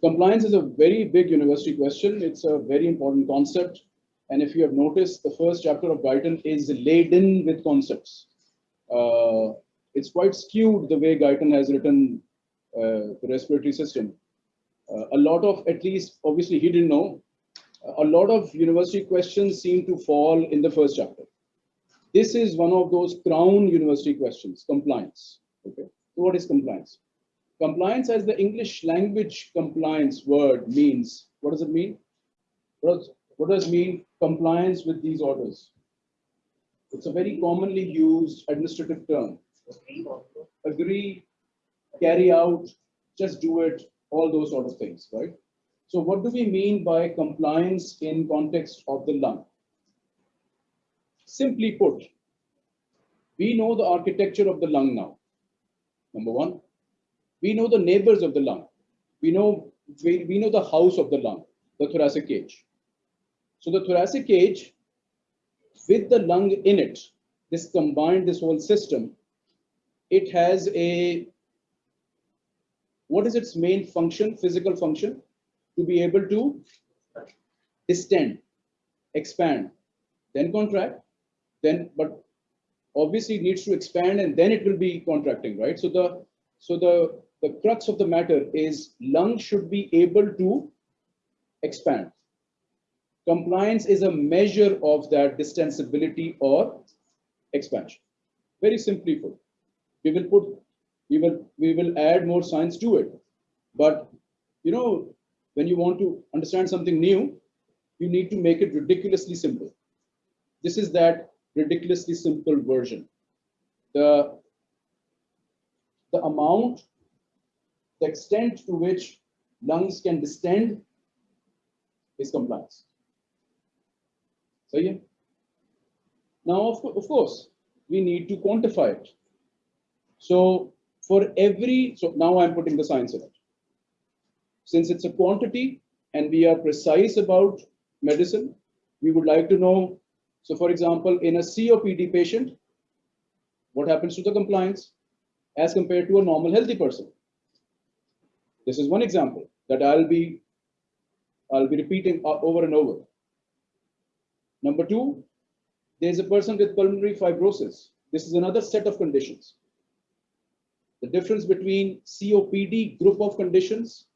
Compliance is a very big university question. It's a very important concept. And if you have noticed, the first chapter of Guyton is laden with concepts. Uh, it's quite skewed the way Guyton has written uh, the respiratory system. Uh, a lot of, at least, obviously he didn't know, a lot of university questions seem to fall in the first chapter. This is one of those crown university questions, compliance. Okay, so what is compliance? Compliance as the English language compliance word means, what does it mean? What does, what does mean compliance with these orders? It's a very commonly used administrative term. Agree, carry out, just do it, all those sort of things, right? So what do we mean by compliance in context of the lung? Simply put, we know the architecture of the lung now. Number one, we know the neighbors of the lung. We know, we, we know the house of the lung, the thoracic cage. So the thoracic cage with the lung in it, this combined, this whole system, it has a, what is its main function, physical function? To be able to distend, expand, then contract, then, but obviously needs to expand and then it will be contracting, right? So the, so the, the crux of the matter is lung should be able to expand. Compliance is a measure of that distensibility or expansion. Very simply put, we will put, we will, we will add more science to it. But, you know, when you want to understand something new, you need to make it ridiculously simple. This is that ridiculously simple version. The, the amount, the extent to which lungs can distend is compliance. So yeah. Now, of, of course, we need to quantify it. So for every, so now I'm putting the science in it. Since it's a quantity and we are precise about medicine, we would like to know, so for example, in a COPD patient, what happens to the compliance as compared to a normal healthy person? This is one example that I'll be, I'll be repeating over and over. Number two, there's a person with pulmonary fibrosis. This is another set of conditions. The difference between COPD group of conditions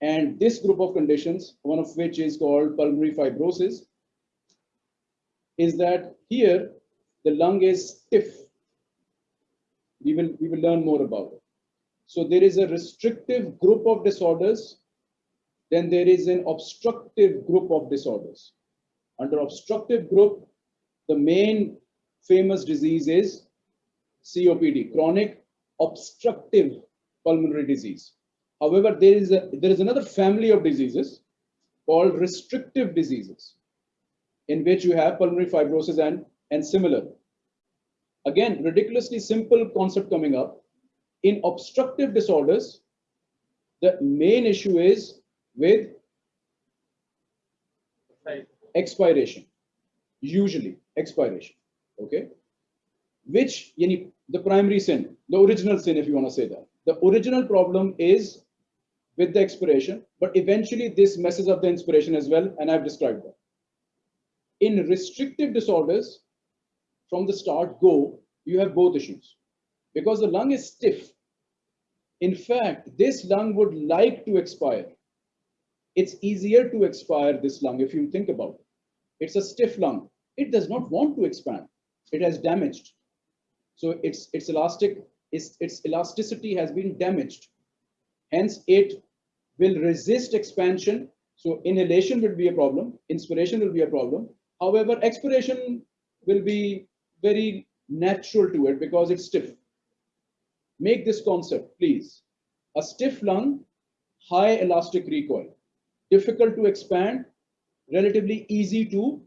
and this group of conditions, one of which is called pulmonary fibrosis, is that here the lung is stiff. We will, we will learn more about it. So there is a restrictive group of disorders, then there is an obstructive group of disorders. Under obstructive group, the main famous disease is COPD, chronic obstructive pulmonary disease. However, there is, a, there is another family of diseases called restrictive diseases, in which you have pulmonary fibrosis and, and similar. Again, ridiculously simple concept coming up. In obstructive disorders, the main issue is with expiration, usually expiration, okay? Which, the primary sin, the original sin, if you want to say that. The original problem is with the expiration, but eventually this messes up the inspiration as well, and I've described that. In restrictive disorders, from the start go, you have both issues. Because the lung is stiff. In fact, this lung would like to expire. It's easier to expire this lung if you think about it. It's a stiff lung. It does not want to expand. It has damaged. So its, its elastic, its, its elasticity has been damaged. Hence, it will resist expansion. So inhalation will be a problem. Inspiration will be a problem. However, expiration will be very natural to it because it's stiff. Make this concept, please. A stiff lung, high elastic recoil, difficult to expand, relatively easy to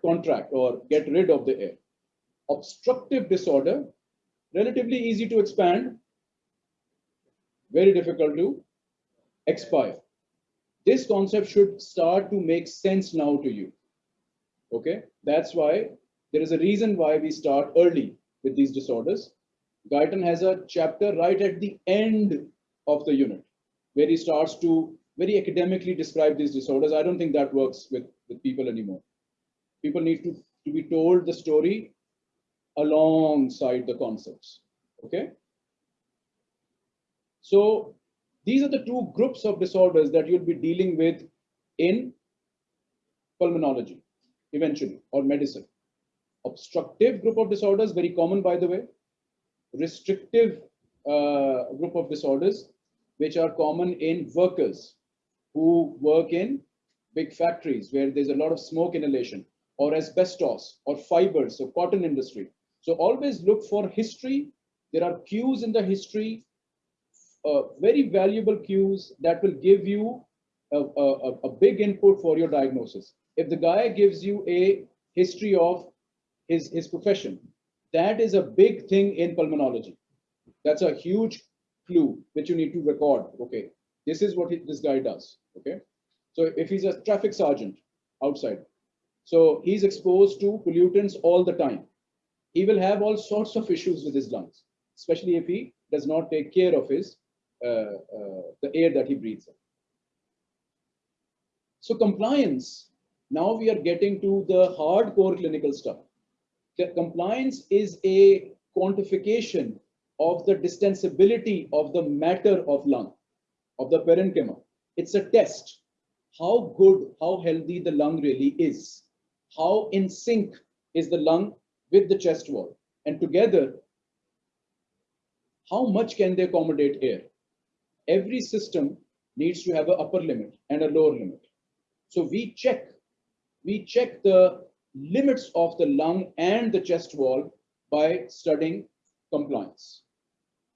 contract or get rid of the air. Obstructive disorder, relatively easy to expand, very difficult to expire. This concept should start to make sense now to you. Okay, that's why there is a reason why we start early with these disorders. Guyton has a chapter right at the end of the unit, where he starts to very academically describe these disorders. I don't think that works with, with people anymore. People need to, to be told the story alongside the concepts. Okay. So these are the two groups of disorders that you'll be dealing with in pulmonology eventually or medicine. Obstructive group of disorders, very common by the way. Restrictive uh, group of disorders, which are common in workers who work in big factories where there's a lot of smoke inhalation or asbestos or fibers, so cotton industry. So always look for history. There are cues in the history, uh, very valuable cues that will give you a, a, a big input for your diagnosis. If the guy gives you a history of his, his profession, that is a big thing in pulmonology. That's a huge clue which you need to record. Okay, this is what he, this guy does. Okay, so if he's a traffic sergeant outside, so he's exposed to pollutants all the time. He will have all sorts of issues with his lungs, especially if he does not take care of his uh, uh, the air that he breathes in. So compliance, now we are getting to the hardcore clinical stuff. Compliance is a quantification of the distensibility of the matter of lung, of the parenchyma. It's a test. How good, how healthy the lung really is. How in sync is the lung with the chest wall. And together, how much can they accommodate air? Every system needs to have an upper limit and a lower limit. So we check, we check the limits of the lung and the chest wall by studying compliance,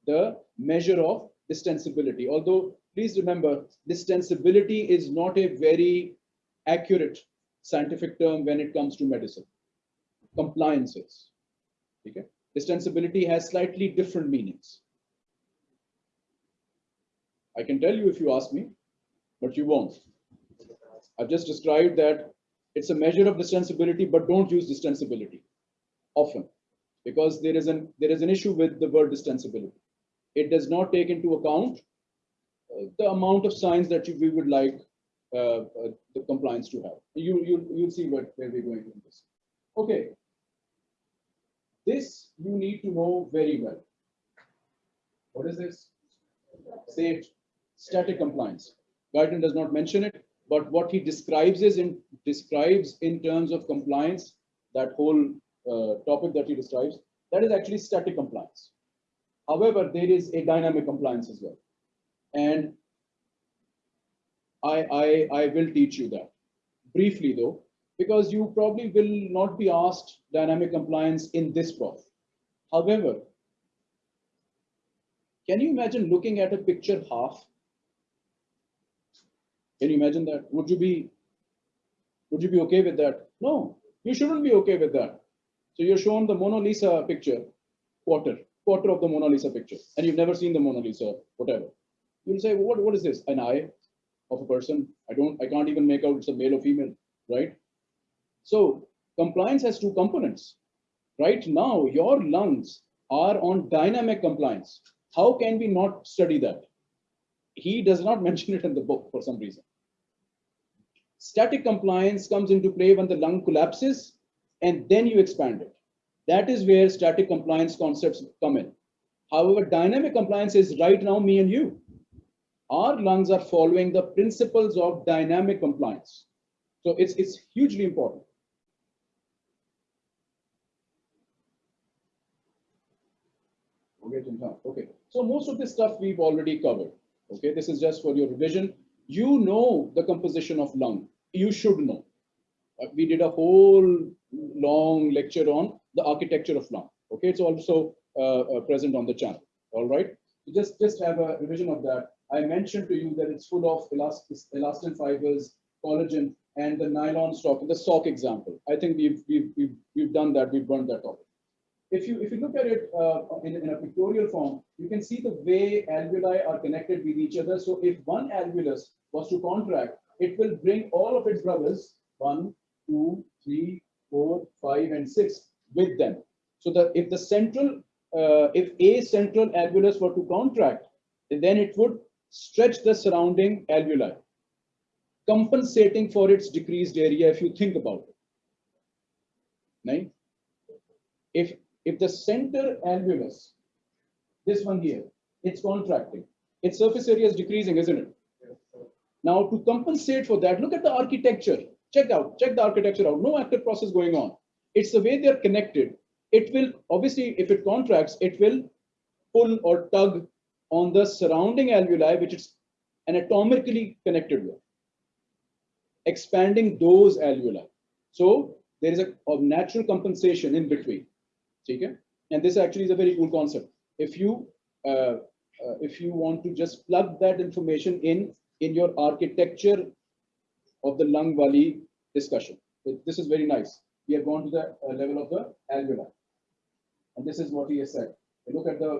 the measure of distensibility. Although, please remember, distensibility is not a very accurate scientific term when it comes to medicine. Compliance is. Okay? Distensibility has slightly different meanings. I can tell you if you ask me, but you won't. I've just described that it's a measure of distensibility, but don't use distensibility often because there is an there is an issue with the word distensibility. It does not take into account uh, the amount of signs that you, we would like uh, uh, the compliance to have. You you you'll see what where we're going with this. Okay. This you need to know very well. What is this? Safe static compliance. Guyton does not mention it, but what he describes is in describes in terms of compliance, that whole uh, topic that he describes, that is actually static compliance. However, there is a dynamic compliance as well. And I, I, I will teach you that briefly though, because you probably will not be asked dynamic compliance in this prof. However, can you imagine looking at a picture half can you imagine that? Would you be would you be okay with that? No, you shouldn't be okay with that. So you're shown the Mona Lisa picture, quarter, quarter of the Mona Lisa picture, and you've never seen the Mona Lisa, whatever. You'll say, well, what, what is this? An eye of a person? I don't, I can't even make out it's a male or female, right? So compliance has two components. Right now, your lungs are on dynamic compliance. How can we not study that? He does not mention it in the book for some reason. Static compliance comes into play when the lung collapses and then you expand it. That is where static compliance concepts come in. However, dynamic compliance is right now me and you. Our lungs are following the principles of dynamic compliance. So it's, it's hugely important. Okay, so most of this stuff we've already covered. Okay, this is just for your revision. You know the composition of lung you should know. Uh, we did a whole long lecture on the architecture of lung. Okay, it's also uh, uh, present on the channel. All right, just just have a revision of that. I mentioned to you that it's full of elastin fibers, collagen, and the nylon stock. The sock example. I think we've we've we've, we've done that. We've burned that topic. If you if you look at it uh, in, in a pictorial form, you can see the way alveoli are connected with each other. So if one alveolus was to contract, it will bring all of its brothers, one, two, three, four, five, and six with them. So that if the central, uh, if a central alveolus were to contract, then it would stretch the surrounding alveoli, compensating for its decreased area if you think about it. Right? If, if the center alveolus, this one here, it's contracting, its surface area is decreasing, isn't it? Now to compensate for that, look at the architecture. Check out, check the architecture out. No active process going on. It's the way they're connected. It will, obviously, if it contracts, it will pull or tug on the surrounding alveoli, which it's anatomically connected with, expanding those alveoli. So there is a, a natural compensation in between. Okay? And this actually is a very cool concept. If you uh, uh, if you want to just plug that information in in your architecture of the lung valley discussion. This is very nice. We have gone to the uh, level of the alveoli. And this is what he has said. Look at the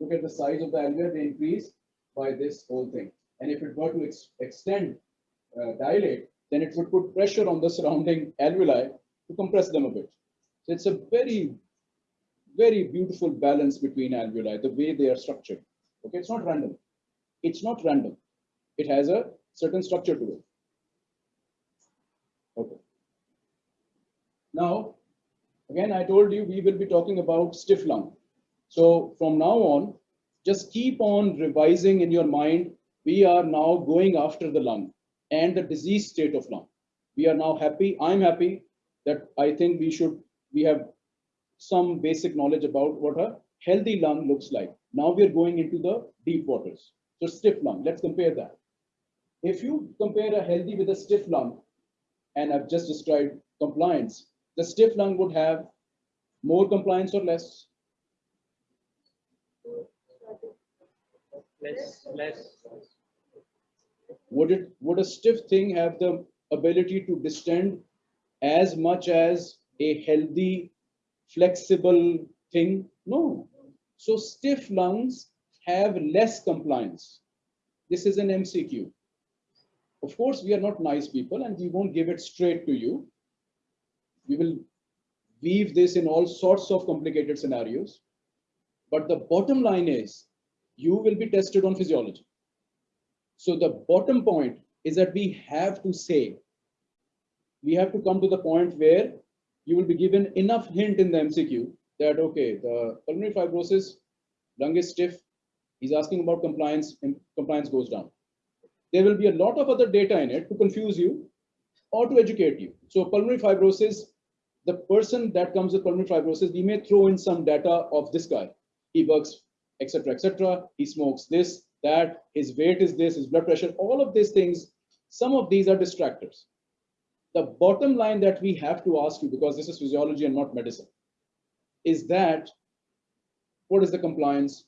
look at the size of the alveoli, they increase by this whole thing. And if it were to ex extend, uh, dilate, then it would put pressure on the surrounding alveoli to compress them a bit. So it's a very, very beautiful balance between alveoli, the way they are structured. Okay, it's not random. It's not random. It has a certain structure to it. Okay. Now, again, I told you we will be talking about stiff lung. So from now on, just keep on revising in your mind. We are now going after the lung and the disease state of lung. We are now happy. I'm happy that I think we should, we have some basic knowledge about what a healthy lung looks like. Now we're going into the deep waters. So stiff lung, let's compare that. If you compare a healthy with a stiff lung, and I've just described compliance, the stiff lung would have more compliance or less? Less, less. Would it would a stiff thing have the ability to distend as much as a healthy, flexible thing? No. So stiff lungs have less compliance. This is an MCQ. Of course, we are not nice people and we won't give it straight to you. We will weave this in all sorts of complicated scenarios. But the bottom line is you will be tested on physiology. So the bottom point is that we have to say, we have to come to the point where you will be given enough hint in the MCQ that, okay, the pulmonary fibrosis, lung is stiff, he's asking about compliance, and compliance goes down there will be a lot of other data in it to confuse you or to educate you. So pulmonary fibrosis, the person that comes with pulmonary fibrosis, we may throw in some data of this guy. He works, etc., etc. He smokes this, that, his weight is this, his blood pressure, all of these things, some of these are distractors. The bottom line that we have to ask you, because this is physiology and not medicine, is that what is the compliance,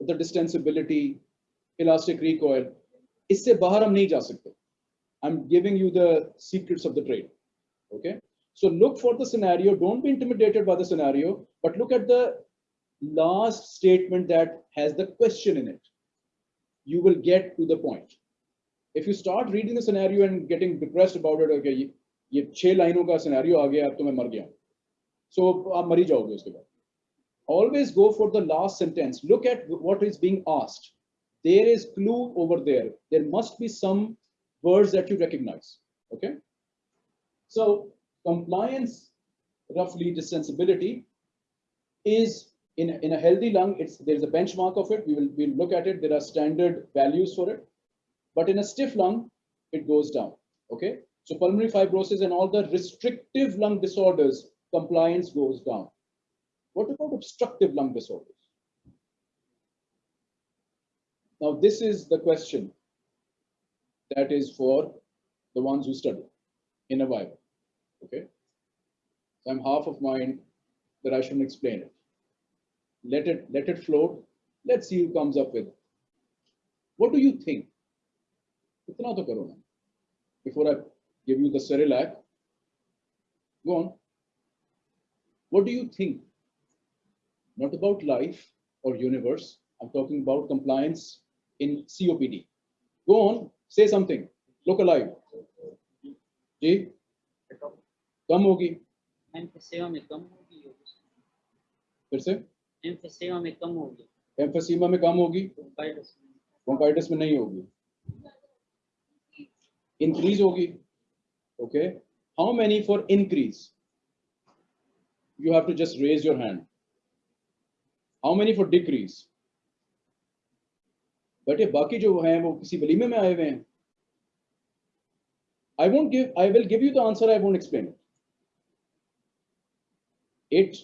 the distensibility, elastic recoil, इससे बाहर हम नहीं जा सकते I'm giving you the secrets of the trade. Okay. So look for the scenario. Don't be intimidated by the scenario, but look at the last statement that has the question in it. You will get to the point. If you start reading the scenario and getting depressed about it, okay, ये छह लाइनों का scenario आ गया अब तो मैं मर गया so आप मर ही जाओगे उसके बाद always go for the last sentence look at what is being asked there is clue over there. There must be some words that you recognize, okay? So compliance, roughly distensibility, is in, in a healthy lung, it's there's a benchmark of it. We will we'll look at it. There are standard values for it. But in a stiff lung, it goes down. Okay. So pulmonary fibrosis and all the restrictive lung disorders, compliance goes down. What about obstructive lung disorders? Now, this is the question that is for the ones who study in a Bible. Okay. I'm half of mind that I shouldn't explain it. Let it let it float. Let's see who comes up with it. What do you think? Before I give you the Cerelac, go on. What do you think? Not about life or universe. I'm talking about compliance in COPD. Go on, say something. Look alive. जी कम होगी एम्फीसेमा में कम होगी फिर से एम्फीसेमा में कम होगी एम्फोसीमा में कम होगी virus bronchitis में नहीं होगी इंक्रीज होगी okay how many for increase you have to just raise your hand how many for decrease बेटे बाकी जो हैं वो किसी वलीमे में आए हुए हैं I won't give, I will give you the answer, I won't explain it. It,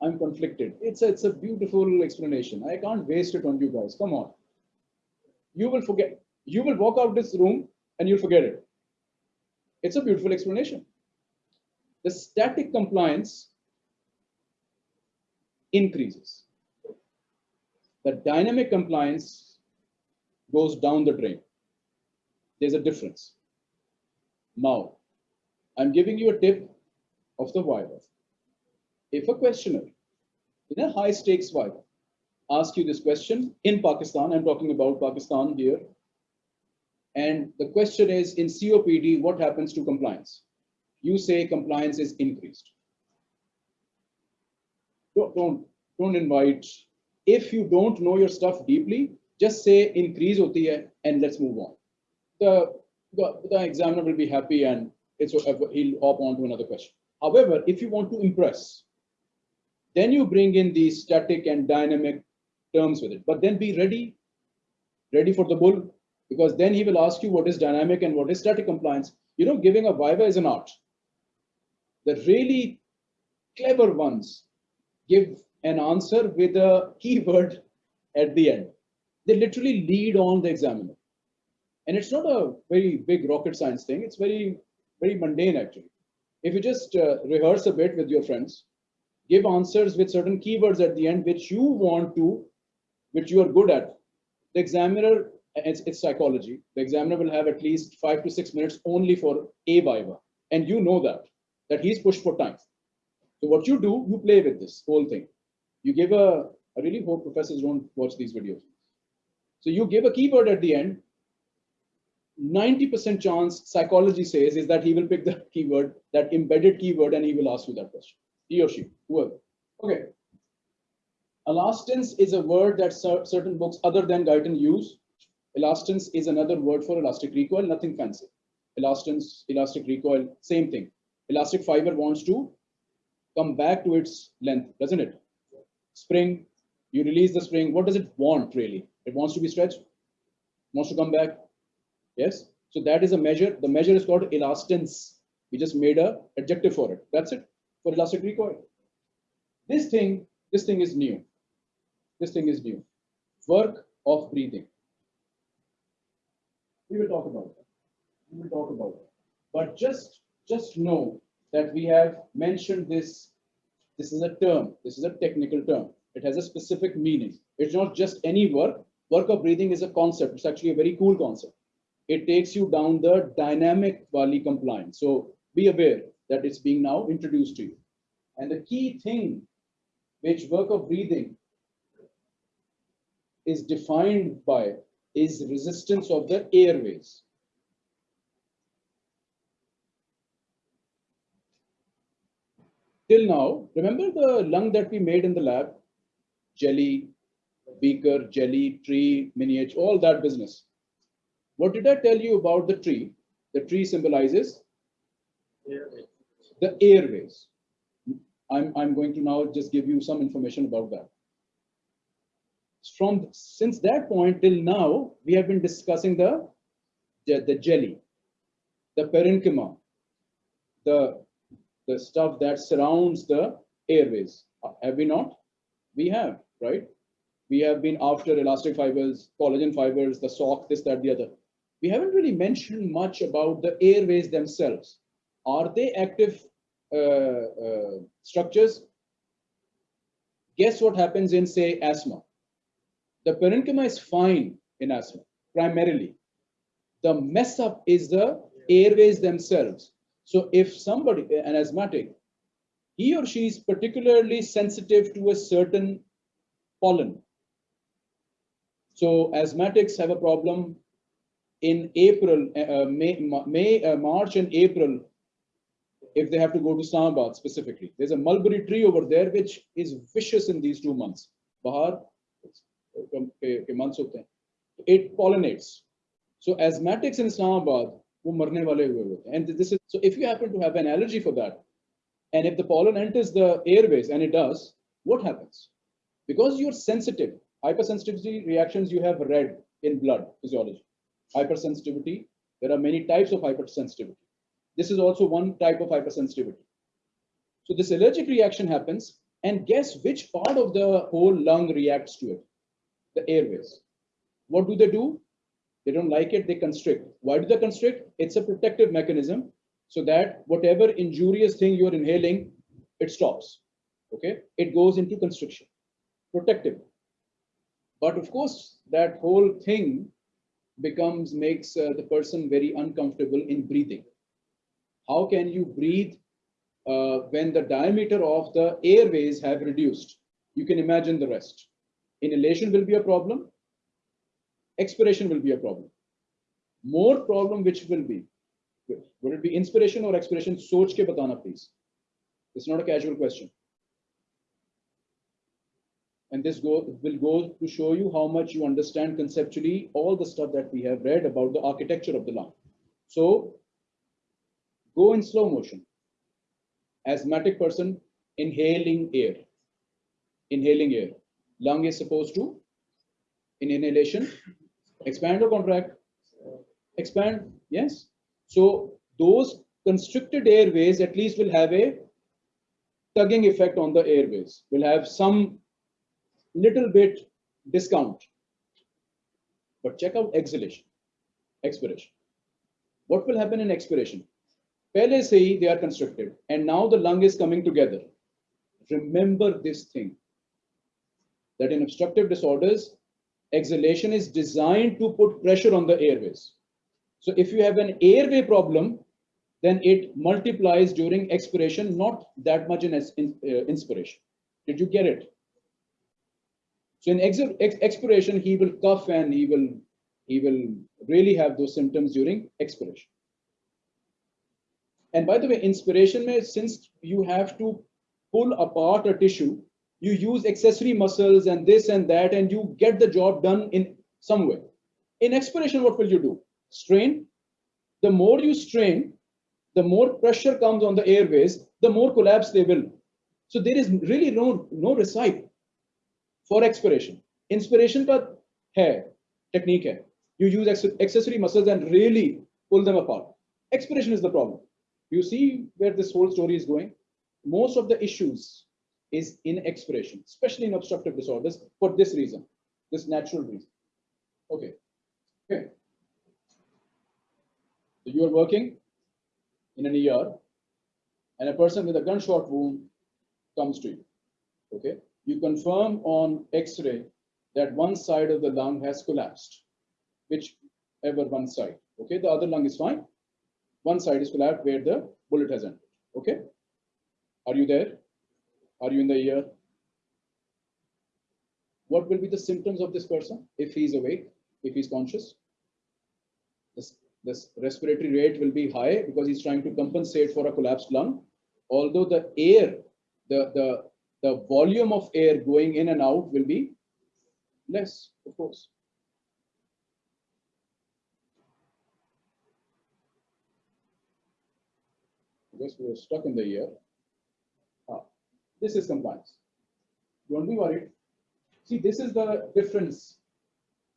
I'm conflicted. It's a, it's a beautiful explanation. I can't waste it on you guys. Come on. You will forget. You will walk out this room and you'll forget it. It's a beautiful explanation. The static compliance increases. The dynamic compliance goes down the drain. There's a difference. Now, I'm giving you a tip of the Viva. If a questioner in a high stakes Viva asks you this question in Pakistan, I'm talking about Pakistan here, and the question is in COPD, what happens to compliance? You say compliance is increased. Don't, don't, don't invite, if you don't know your stuff deeply, just say increase hoti hai and let's move on. The, the, the examiner will be happy and it's he'll hop on to another question. However, if you want to impress, then you bring in these static and dynamic terms with it. But then be ready, ready for the bull, because then he will ask you what is dynamic and what is static compliance. You know, giving a viva is an art. The really clever ones give an answer with a keyword at the end. They literally lead on the examiner. And it's not a very big rocket science thing. It's very, very mundane actually. If you just uh, rehearse a bit with your friends, give answers with certain keywords at the end, which you want to, which you are good at. The examiner, it's, it's psychology. The examiner will have at least five to six minutes only for a viva. And you know that, that he's pushed for time. So what you do, you play with this whole thing. You give a, I really hope professors don't watch these videos. So you give a keyword at the end. 90% chance psychology says is that he will pick the keyword, that embedded keyword, and he will ask you that question. He or she, whoever. Okay. Elastance is a word that certain books other than Guyton use. Elastance is another word for elastic recoil, nothing fancy. Elastance, elastic recoil, same thing. Elastic fiber wants to come back to its length, doesn't it? Spring, you release the spring. What does it want really? It wants to be stretched, wants to come back. Yes. So that is a measure. The measure is called elastance. We just made a adjective for it. That's it for elastic recoil. This thing, this thing is new. This thing is new. Work of breathing. We will talk about that. We will talk about it. But just, just know that we have mentioned this. This is a term. This is a technical term. It has a specific meaning. It's not just any work. Work of breathing is a concept. It's actually a very cool concept. It takes you down the dynamic Wali compliance. So be aware that it's being now introduced to you. And the key thing which work of breathing is defined by is resistance of the airways. Till now, remember the lung that we made in the lab? Jelly, beaker, jelly, tree, miniature, all that business. What did I tell you about the tree? The tree symbolizes the airways. I'm, I'm going to now just give you some information about that. From since that point till now, we have been discussing the, the, the jelly, the parenchyma, the, the stuff that surrounds the airways. Have we not? We have, right? We have been after elastic fibers, collagen fibers, the sock, this, that, the other. We haven't really mentioned much about the airways themselves. Are they active uh, uh, structures? Guess what happens in, say, asthma? The parenchyma is fine in asthma, primarily. The mess up is the airways themselves. So if somebody, an asthmatic, he or she is particularly sensitive to a certain pollen. So asthmatics have a problem in April, uh, uh May, May uh, March and April, if they have to go to Islamabad specifically. There's a mulberry tree over there, which is vicious in these two months. Bahar, uh, uh, it pollinates. So asthmatics in Islamabad वो मरने वाले हुए होते हैं. And this is so if you happen to have an allergy for that, and if the pollen enters the airways, and it does, what happens? Because you're sensitive, hypersensitivity reactions you have read in blood physiology. Hypersensitivity, there are many types of hypersensitivity. This is also one type of hypersensitivity. So this allergic reaction happens, and guess which part of the whole lung reacts to it? The airways. What do they do? They don't like it, they constrict. Why do they constrict? It's a protective mechanism so that whatever injurious thing you're inhaling, it stops. Okay, it goes into constriction, protective. But of course, that whole thing becomes makes uh, the person very uncomfortable in breathing. How can you breathe uh, when the diameter of the airways have reduced? You can imagine the rest. Inhalation will be a problem expiration will be a problem. More problem which will be, would it be inspiration or expiration? Soch ke batana please. It's not a casual question. And this go, will go to show you how much you understand conceptually all the stuff that we have read about the architecture of the lung. So go in slow motion. Asthmatic person, inhaling air. Inhaling air. Lung is supposed to, in inhalation, expand the contract. Expand yes. So those constricted airways at least will have a tugging effect on the airways. Will have some little bit discount. But check out exhalation. Expiration. What will happen in expiration? they are constricted. And now the lung is coming together. Remember this thing. That in obstructive disorders exhalation is designed to put pressure on the airways. So if you have an airway problem, then it multiplies during expiration, not that much in, in uh, inspiration. Did you get it? So in ex ex expiration, he will cough and he will he will really have those symptoms during expiration. And by the way, inspiration, may, since you have to pull apart a tissue, you use accessory muscles and this and that, and you get the job done in some way. In expiration, what will you do? Strain. The more you strain, the more pressure comes on the airways, the more collapse they will. So there is really no, no recipe for expiration. Inspiration ka hai, technique hai. You use accessory muscles and really pull them apart. Expiration is the problem. You see where this whole story is going? Most of the issues is in expiration, especially in obstructive disorders for this reason, this natural reason. Okay. Okay. So you are working in an ER and a person with a gunshot wound comes to you. Okay. You confirm on X-ray that one side of the lung has collapsed, whichever one side. Okay. The other lung is fine. One side is collapsed where the bullet has entered. Okay. Are you there? Are you in the ear? What will be the symptoms of this person if he's awake, if he's conscious? This, this respiratory rate will be high because he's trying to compensate for a collapsed lung. Although the air, the, the, the volume of air going in and out will be less, of course. I guess we are stuck in the ear. This is compliance. Don't be worried. See, this is the difference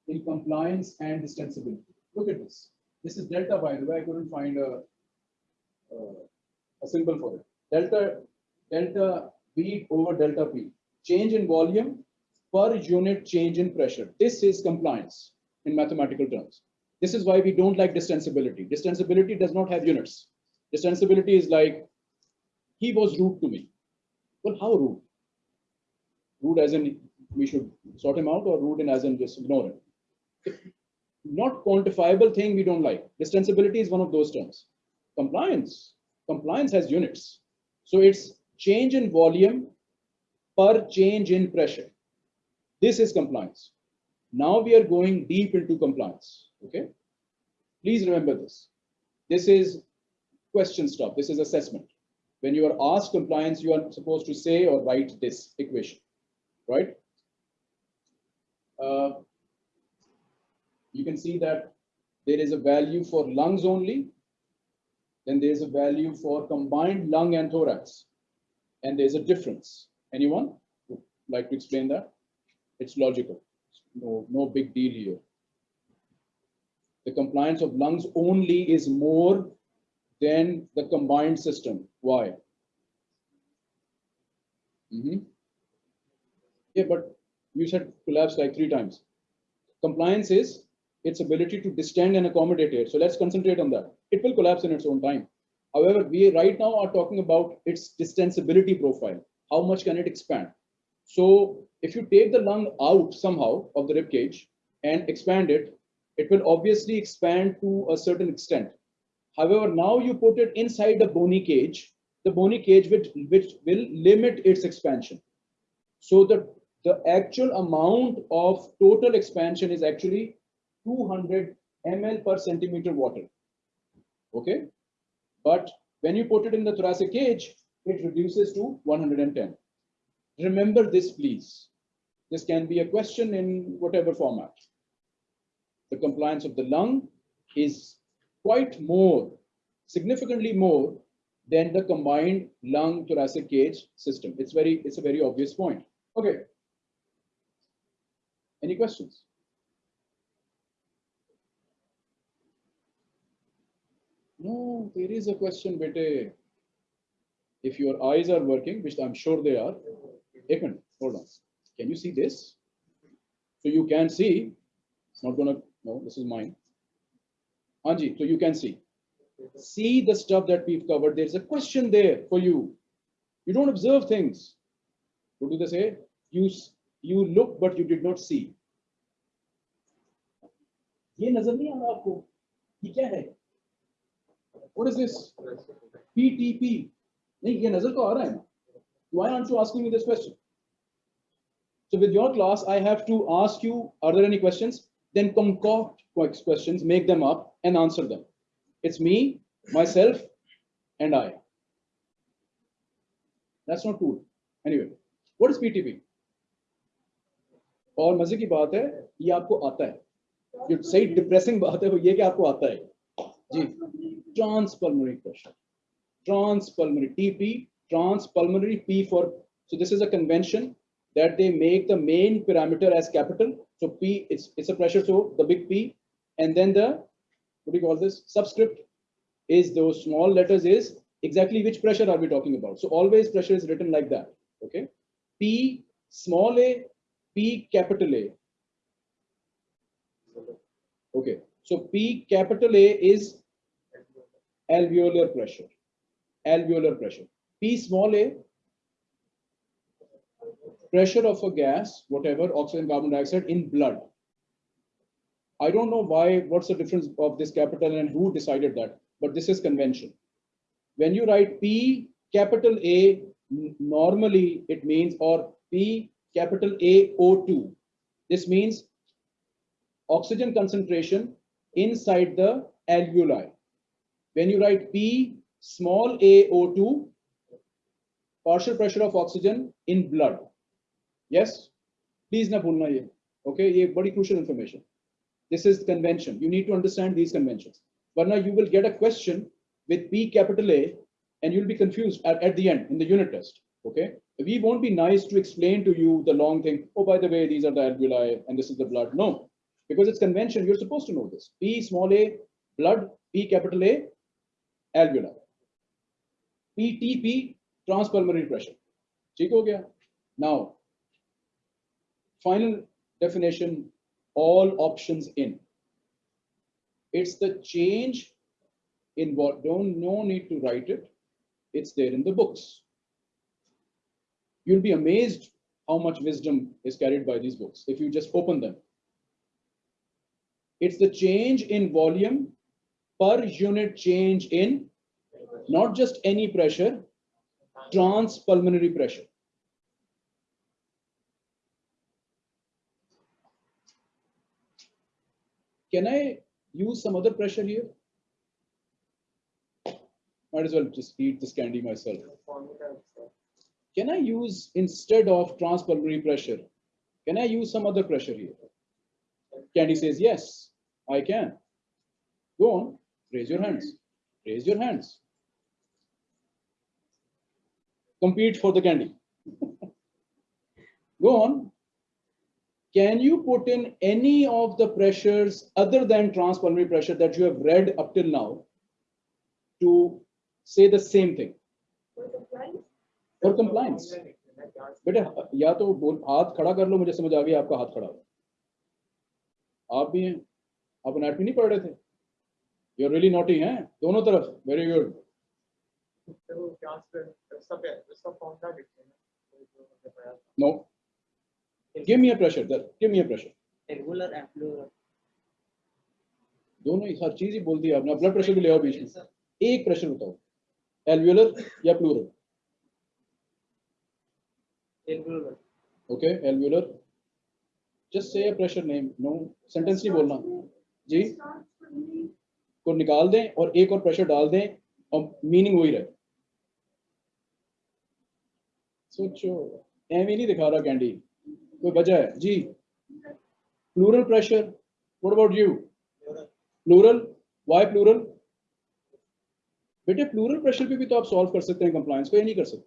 in compliance and distensibility. Look at this. This is delta, by the way. I couldn't find a, uh, a symbol for it. Delta, delta V over delta P. Change in volume per unit change in pressure. This is compliance in mathematical terms. This is why we don't like distensibility. Distensibility does not have units. Distensibility is like, he was rude to me. Well, how rude? Rude as in we should sort him out or rude in as in just ignore him. Not quantifiable thing we don't like. Distensibility is one of those terms. Compliance. Compliance has units. So it's change in volume per change in pressure. This is compliance. Now we are going deep into compliance. Okay. Please remember this. This is question stuff. This is assessment. When you are asked compliance, you are supposed to say or write this equation, right? uh, you can see that there is a value for lungs only. Then there's a value for combined lung and thorax. And there's a difference. Anyone would like to explain that? It's logical. No, no big deal here. The compliance of lungs only is more than the combined system. Why? Mm-hmm. Yeah, but you said collapse like three times. Compliance is its ability to distend and accommodate it. So let's concentrate on that. It will collapse in its own time. However, we right now are talking about its distensibility profile. How much can it expand? So if you take the lung out somehow of the rib cage and expand it, it will obviously expand to a certain extent. However, now you put it inside the bony cage, the bony cage which, which will limit its expansion. So the, the actual amount of total expansion is actually 200 ml per centimeter water. Okay? But when you put it in the thoracic cage, it reduces to 110. Remember this, please. This can be a question in whatever format. The compliance of the lung is quite more, significantly more than the combined lung thoracic cage system. It's very, it's a very obvious point. Okay. Any questions? No, there is a question, bete. If your eyes are working, which I'm sure they are, एक hold on. Can you see this? So you can see, it's not gonna, no, this is mine. Anji, so you can see. See the stuff that we've covered. There's a question there for you. You don't observe things. What do they say? You, s- you look, but you did not see. ये नजर नहीं आ रहा आपको ये क्या है What is this? PTP. नहीं ये नजर तो आ रहा है ना. Why aren't you asking me this question? So with your class, I have to ask you, are there any questions? Then concoct ques- questions, make them up and answer them. It's me, myself, and I. That's not cool. Anyway, what is PTP? और मजे की बात है ये आपको आता है जो सही डिप्रेसिंग बात है वो ये कि आपको आता है जी transpulmonary pressure transpulmonary TP, transpulmonary P for, so this is a convention that they make the main parameter as capital. so P, it's, it's a pressure, so the big P, and then the, what do you call this? Subscript is those small letters is exactly which pressure are we talking about? So always pressure is written like that, okay? P small a, P capital A. Okay, so P capital A is alveolar pressure alveolar pressure. P small a, pressure of a gas, whatever, oxygen, carbon dioxide in blood. I don't know why, what's the difference of this capital and who decided that, but this is convention. When you write P capital A, normally it means, or P capital A O2. This means oxygen concentration inside the alveoli. When you write P small a O2, partial pressure of oxygen in blood Yes? Please na bhulna ye. Okay, ye very crucial information. This is convention. You need to understand these conventions. But now you will get a question with P capital A and you'll be confused at, at the end in the unit test. Okay, we won't be nice to explain to you the long thing. Oh, by the way, these are the alveoli and this is the blood. No, because it's convention. You're supposed to know this. P small a, blood, P capital A, alveoli. PTP, transpulmonary pressure. ठीक हो गया? Now, final definition, all options in. It's the change in what, don't, no need to write it. It's there in the books. You'll be amazed how much wisdom is carried by these books if you just open them. It's the change in volume per unit change in not just any pressure, transpulmonary pressure. Can I use some other pressure here? Might as well just eat this candy myself. Can I use, instead of transpulmonary pressure, Can I use some other pressure here? Candy says, yes, I can. Go on, raise your hands. Raise your hands. Compete for the candy. Go on. Can you put in any of the pressures other than transpulmonary pressure that you have read up till now to say the same thing? For compliance. बेटे या तो बोल हाथ खड़ा कर लो मुझे समझ आ गया आपका हाथ खड़ा हो आप भी हैं आप एनाटमी नहीं पढ़ रहे थे यू रियली नॉटी हैं दोनों तरफ़ very good no give me a pressure give me a pressure Regular and plural. दोनों हर चीज़ ही बोल दी आपने ब्लड प्रेशर भी ले आओ बीच में। एक प्रेशर बताओ एल्वियोलर या pleural Regular. Okay alveolar just say pressure name no sentence नहीं बोलना। जी? को निकाल दें और एक और प्रेशर डाल दें और मीनिंग वही रहे। सोचो एम ही नहीं दिखा रहा कैंडी कोई वजह है जी pleural pressure what about you pleural why pleural बेटे प्लूरल प्रेशर पे भी तो आप सॉल्व कर सकते हैं कंप्लायंस को ये नहीं कर सकते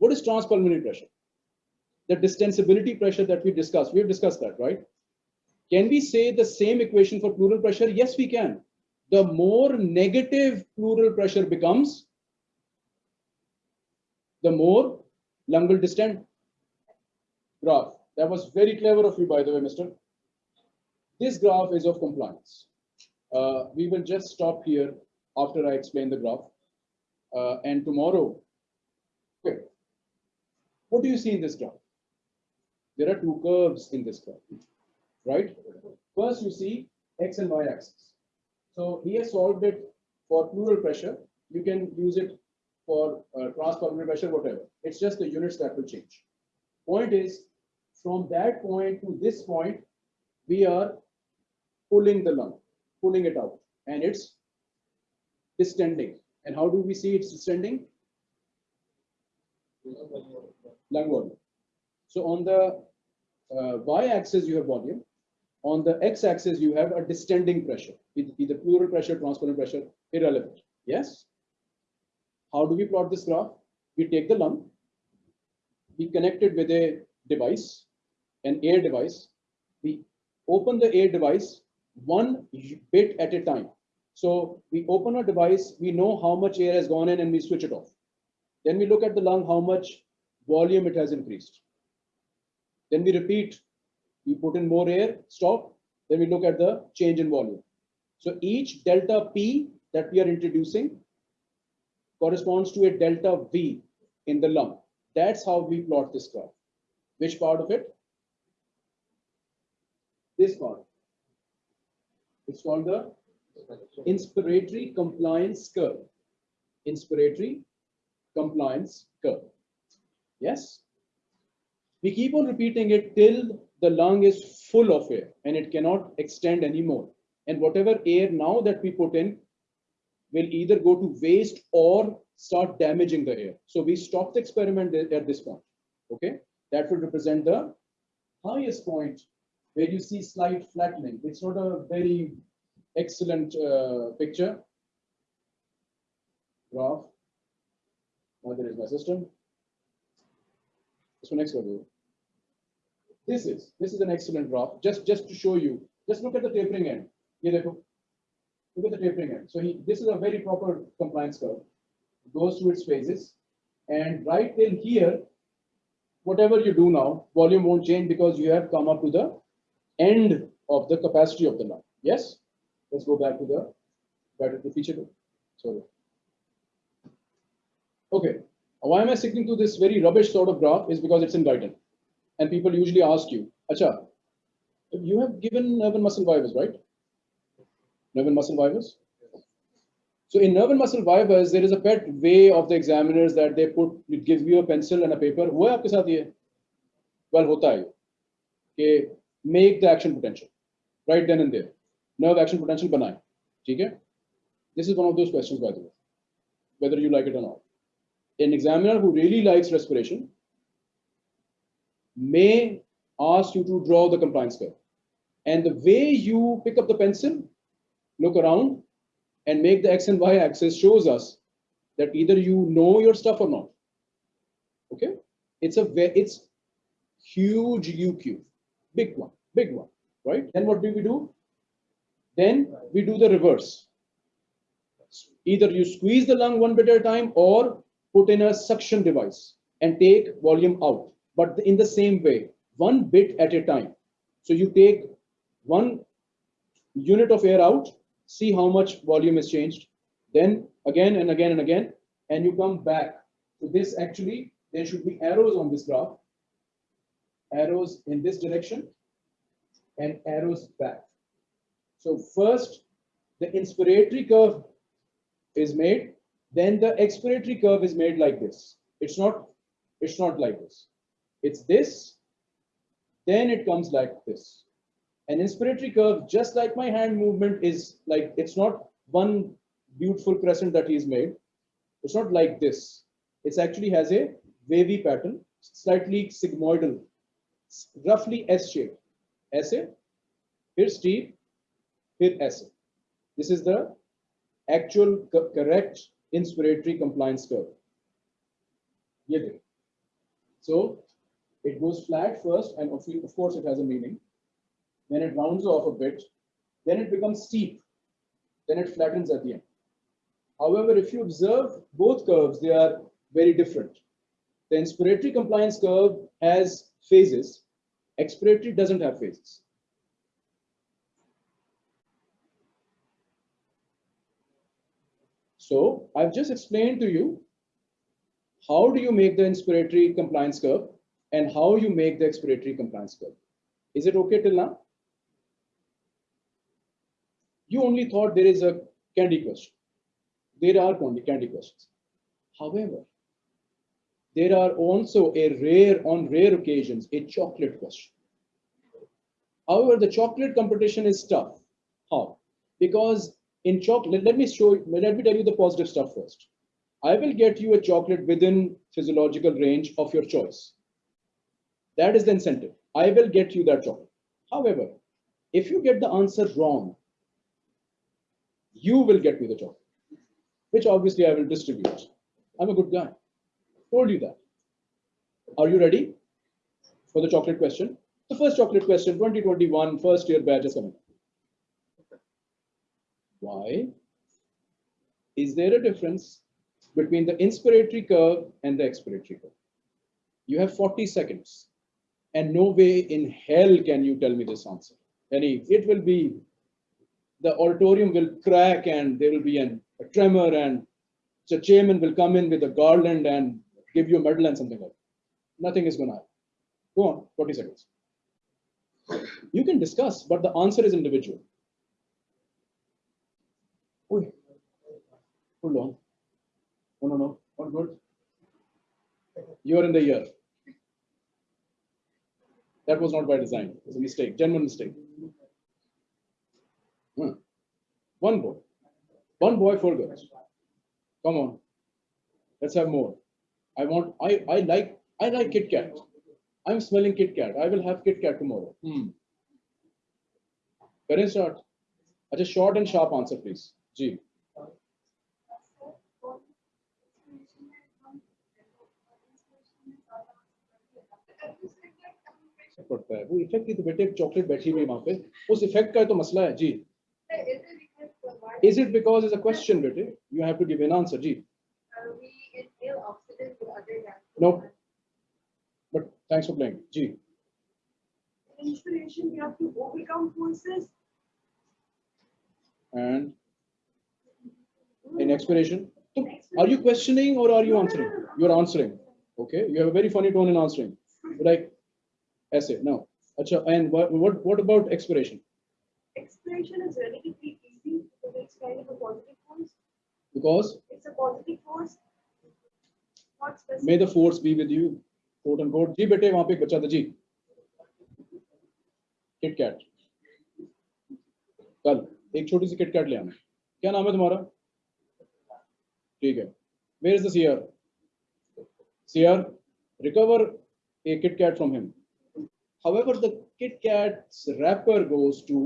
what is transpulmonary pressure the distensibility pressure that we discuss we have discussed that right can we say the same equation for pleural pressure? Yes, we can. The more negative pleural pressure becomes, the more Langle distant that was very clever of you by the way mister this graph is of compliance uh, we will just stop here after i explain the graph uh, and tomorrow okay what do you see in this graph there are two curves in this graph, right? First, you see x and y axis. So he has solved it for pleural pressure. You can use it for uh, transpulmonary pressure, whatever. It's just the units that will change. Point is, from that point to this point, we are pulling the lung, pulling it out, and it's distending. And how do we see it's distending? Lung volume. So on the uh, y-axis, you have volume. On the x-axis, you have a distending pressure, either pleural pressure, transpulmonary pressure, irrelevant. Yes? How do we plot this graph? We take the lung, we connect it with a device, an air device. We open the air device one bit at a time. So we open a device, we know how much air has gone in and we switch it off. Then we look at the lung, how much volume it has increased. Then we repeat, we put in more air, stop, then we look at the change in volume. So each delta P that we are introducing corresponds to a delta V in the lung. That's how we plot this graph. Which part of it? This part. It's called the inspiratory compliance curve. Inspiratory compliance curve. Yes? We keep on repeating it till the lung is full of air and it cannot extend anymore. And whatever air now that we put in will either go to waste or start damaging the air. So we stop the experiment at this point. Okay, that will represent the highest point where you see slight flattening. It's not a very excellent uh, picture. Graph. Now there is my system. So next level. This is this is an excellent graph. Just just to show you. Just look at the tapering end. Look at the tapering end. So he, this is a very proper compliance curve. It goes through its phases, and right till here, whatever you do now, volume won't change because you have come up to the end of the capacity of the lung. Yes. Let's go back to the back to the feature. Sorry. Okay. Why am I sticking to this very rubbish sort of graph? Is because it's in Guyton. And people usually ask you, Acha, you have given nerve and muscle fibers, right? Nerve and muscle fibers? So in nerve and muscle fibers, there is a pet way of the examiners that they put, it gives you a pencil and a paper. हुआ है आपके साथ ये? Well, होता है ये. कि make the action potential right then and there. Nerve action potential बनाए. ठीक है? This is one of those questions, by the way, whether you like it or not. An examiner who really likes respiration may asked you to draw the compliance curve. And the way you pick up the pencil, look around, and make the x and y axis shows us that either you know your stuff or not. Okay, it's a ve- it's huge U cube, big one, big one, right? Then what do we do? Then we do the reverse. Either you squeeze the lung one bit at a time or put in a suction device and take volume out, but in the same way, one bit at a time. So you take one unit of air out, see how much volume is changed, then again and again and again, and you come back. So this actually, there should be arrows on this graph, arrows in this direction, and arrows back. So first, the inspiratory curve is made, then the expiratory curve is made like this. It's not, it's not like this. It's this, then it comes like this. An inspiratory curve, just like my hand movement is like, it's not one beautiful crescent that he's made. It's not like this. It actually has a wavy pattern, slightly sigmoidal, roughly S-shaped. ऐसे, फिर steep, फिर ऐसे. This is the actual co- correct inspiratory compliance curve. ये देखो. So it goes flat first, and of of course it has a meaning. Then it rounds off a bit. Then it becomes steep. Then it flattens at the end. However, if you observe both curves, they are very different. The inspiratory compliance curve has phases. Expiratory doesn't have phases. So I've just explained to you how do you make the inspiratory compliance curve and how you make the expiratory compliance curve. Is it okay till now? You only thought there is a candy question. There are candy, candy questions. However, there are also a rare, on rare occasions, a chocolate question. However, the chocolate competition is tough. How? Because in chocolate, let me show, you- let me tell you the positive stuff first. I will get you a chocolate within physiological range of your choice. That is the incentive. I will get you that chocolate. However, if you get the answer wrong, you will get me the chocolate, which obviously I will distribute. I'm a good guy. Told you that. Are you ready for the chocolate question? The first chocolate question, 2021, first year batch is coming. Why? Is there a difference between the inspiratory curve and the expiratory curve? You have 40 seconds and no way in hell can you tell me this answer. Any, it will be, the auditorium will crack and there will be an, a tremor and the chairman will come in with a garland and give you a medal and something like that. Nothing is gonna happen. Go on, 40 seconds. You can discuss, but the answer is individual. Hold on. No, no, no, good. You are in the year. That was not by design. It was a mistake, genuine mistake. Hmm. One boy. One boy, four girls. Come on. Let's have more. I want, I, I like, I like Kit Kat. I'm smelling Kit Kat. I will have Kit Kat tomorrow. Hmm. करें start. अच्छा short and sharp answer please. जी. पड़ता है वो effect की तो बेटे एक chocolate बैठी हुई है वहां पे उस इफेक्ट का तो मसला है जी is it because it's a question बेटे you have to give an answer ji no but thanks for playing. जी Inspiration, you have to overcome forces. and in expiration so are you questioning or are you answering? you're answering. Okay you have a very funny tone in answering. Like essay. No. Acha, and what, what what about expiration Expiration is relatively easy. Because it's kind of a positive force. because? It's a positive force. May the force be with you quote and quote जी बेटे, वहाँ पे एक बच्चा था, जी। KitKat कल, एक छोटी सी KitKat ले आना। क्या नाम है तुम्हारा? ठीक है। Where is the seer recover a KitKat from him however the KitKat's wrapper goes to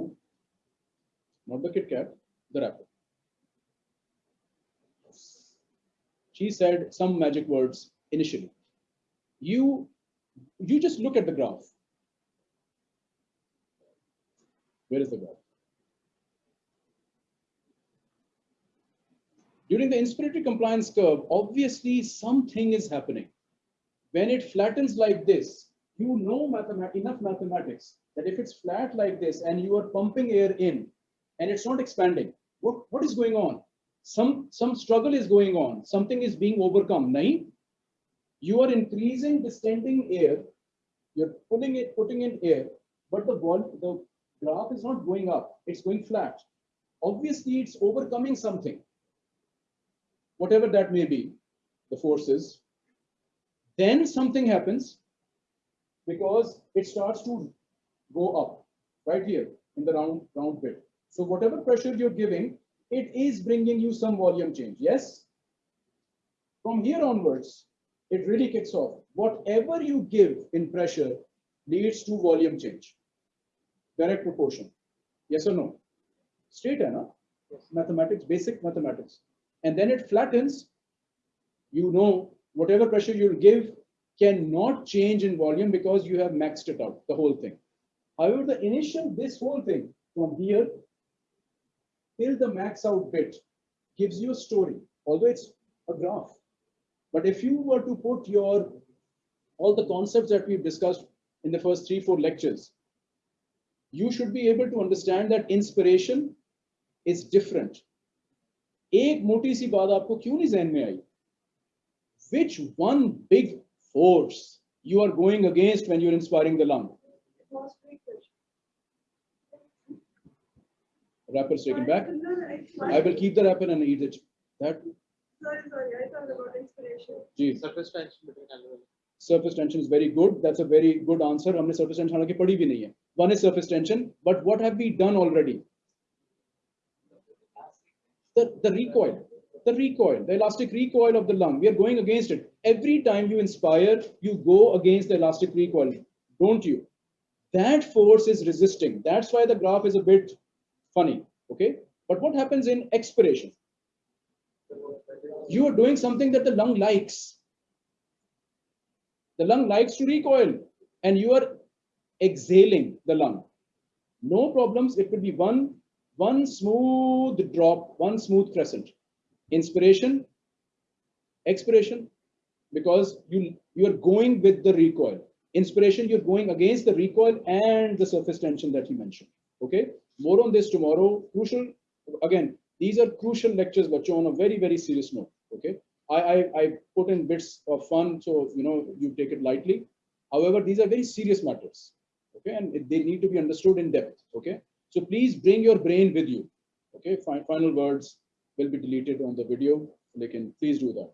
not the KitKat the wrapper She said some magic words initially. You, you just look at the graph. Where is the graph? During the inspiratory compliance curve, obviously something is happening. When it flattens like this, you know mathemat- enough mathematics that if it's flat like this and you are pumping air in and it's not expanding, what, what is going on? Some, some struggle is going on. Something is being overcome. Nahi? You are increasing distending air. You're pulling it, putting in air, but the vol, the graph is not going up. It's going flat. Obviously, it's overcoming something whatever that may be, the forces, then something happens because it starts to go up right here in the round, round bit. So whatever pressure you're giving, it is bringing you some volume change. Yes? From here onwards, it really kicks off. Whatever you give in pressure leads to volume change. Direct proportion. Yes or no? Straight, hai na? Mathematics, basic mathematics and then it flattens, you know whatever pressure you'll give cannot change in volume because you have maxed it out, the whole thing. However, the initial, this whole thing from here till the max out bit gives you a story, although it's a graph. But if you were to put your, all the concepts that we've discussed in the first three, four lectures, you should be able to understand that inspiration is different एक मोटी सी बात आपको क्यों नहीं जहन में आई which one big force you are going against when you're inspiring the lung wrapper's taken back No, no, it's i will keep the wrapper and eat it that Sorry, sorry, I thought about inspiration. geez, Surface tension between alveoli. surface tension is very good that's a very good answer हमने surface tension हालांकि पढ़ी भी नहीं है one is surface tension but what have we done already the, the recoil, the recoil, the elastic recoil of the lung. We are going against it. Every time you inspire, you go against the elastic recoil, don't you? That force is resisting. That's why the graph is a bit funny. Okay. But what happens in expiration? You are doing something that the lung likes. The lung likes to recoil, and you are exhaling the lung. No problems. It could be one one smooth drop, one smooth crescent. Inspiration, expiration, because you, you're going with the recoil. Inspiration, you're going against the recoil and the surface tension that you mentioned. Okay, more on this tomorrow. Crucial, again, these are crucial lectures, but on a very, very serious note. Okay, I, I, I put in bits of fun, so you know you take it lightly. However, these are very serious matters. Okay, and they need to be understood in depth. Okay. So please bring your brain with you. Okay, Fi- final words will be deleted on the video. They can please do that.